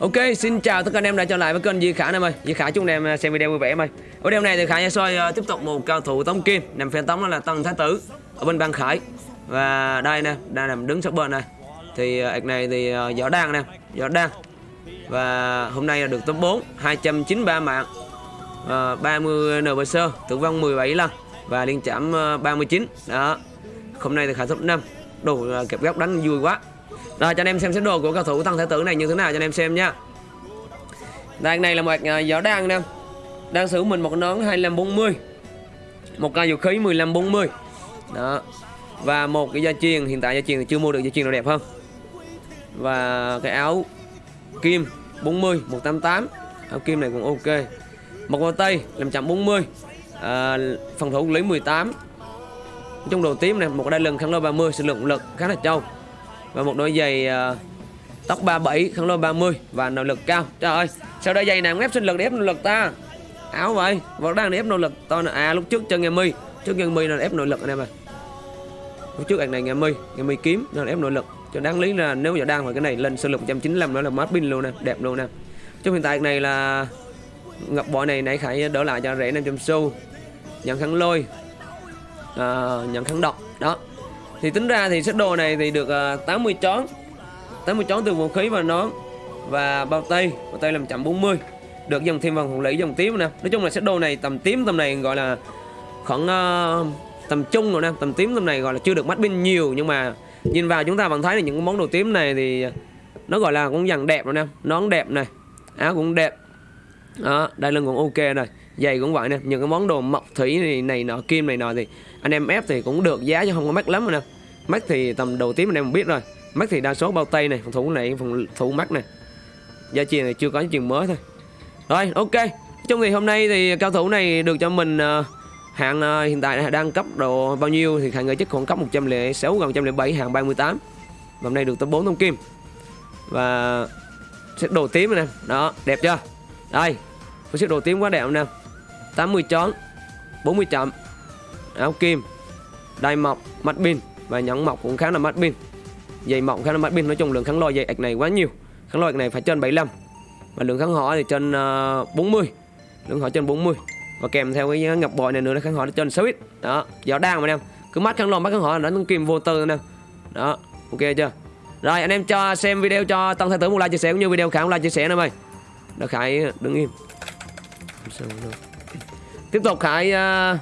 Ok, xin chào tất cả anh em đã trở lại với kênh Di Khả anh em ơi. Di Khả chúc anh em à, xem video vui vẻ em ơi. Ở video này thì Khả sẽ soi à, tiếp tục một cao thủ tống kim, nằm phe tống đó là Tân Thái Tử ở bên Ban Khải. Và đây nè, đang nằm đứng sát bên này. Thì à, ạc này thì à, võ đan nè, võ đan. Và hôm nay là được top 4, 293 mạng. À, 30 NPC, tử vong 17 lần và liên chạm à, 39. Đó. Hôm nay thì Khả top 5. Đủ à, kẹp góc đánh vui quá. Rồi cho anh em xem xét đồ của cầu thủ Tăng Thái Tử này như thế nào cho anh em xem nha. Đây anh này là một à, giỏ đan nè. Đang sử mình một nón 2540. Một cây vũ khí 1540. Đó. Và một cái gia truyền, hiện tại gia truyền thì chưa mua được gia truyền nào đẹp hơn. Và cái áo kim 40 188. Áo kim này cũng ok. Một bao tay 540. À, phòng thủ lý 18. Trong đồ tím này, một đai lưng kháng lôi 30 sử lượng lực khá là trâu và một đôi giày uh, tóc 37 kháng lôi 30 và nội lực cao. Trời ơi sao đôi giày nào ép sinh lực để ép nội lực ta? Áo vậy vẫn đang ép nội lực to à lúc trước chân nghe mi trước chân mi là ép nội lực anh em ơi lúc trước ảnh này nghe mi nghe mi kiếm là ép nội lực. Cho đáng lý là nếu giờ đang phải cái này lên sơ lực 195 nó là mát pin luôn nè đẹp luôn nè. Trong hiện tại này là ngập bội này nãy khải đỡ lại cho rẻ 500 xu. Nhận kháng lôi ờ, à, nhận kháng độc đó thì tính ra thì set đồ này thì được ờ, uh, 80 chón. 80 chón từ vũ khí và nón và bao tay bao tay làm chậm 40 được dòng thêm vòng hồng lý dòng tím nè. Nói chung là set đồ này tầm tím tầm này gọi là khoảng uh, tầm trung rồi nè. Tầm tím tầm này gọi là chưa được mắt bên nhiều. Nhưng mà nhìn vào chúng ta vẫn thấy là những cái món đồ tím này thì nó gọi là cũng dần đẹp rồi nè. Nón đẹp này áo cũng đẹp. Đó đai lưng cũng ok rồi giày cũng vậy nè. Những cái món đồ mộc thủy này, này nọ kim này nọ thì anh em ép thì cũng được giá chứ không có mắc lắm rồi nè. Mắc thì tầm đầu tím anh em biết rồi. Mắc thì đa số bao tay này phòng thủ này phòng thủ mắc này. Gia truyền này chưa có chuyện mới thôi. Rồi ok. Trong ngày hôm nay thì cao thủ này được cho mình uh, hạng uh, hiện tại đang cấp độ bao nhiêu thì hạng người chắc khoảng cấp 106 gần 107 hạng 38 và hôm nay được tới 4 thông kim. Và xếp đồ tím nè. Đó đẹp chưa? Đây xếp đồ tím quá đẹp nè. 80 chón 40 chậm áo kim đai mọc mắt pin. Và nhẫn mọc cũng khá là mắt pin. Dây mọc khá là mắt pin. Nói chung lượng kháng lôi dây ạch này quá nhiều. Kháng lôi ạch này phải trên 75 và lượng kháng hỏa thì trên ờ, uh, 40 lượng hỏa trên 40 và kèm theo cái ngập bội này nữa là kháng hỏa trên 6 ít. Đó gió đang mà em cứ mắt kháng lôi mắt kháng hỏa đánh kim vô tư nè. Đó ok chưa? Rồi anh em cho xem video cho tăng thái tử một like chia sẻ cũng như video khả một like chia sẻ nữa mày. Nó khải đứng im tiếp tục khải uh,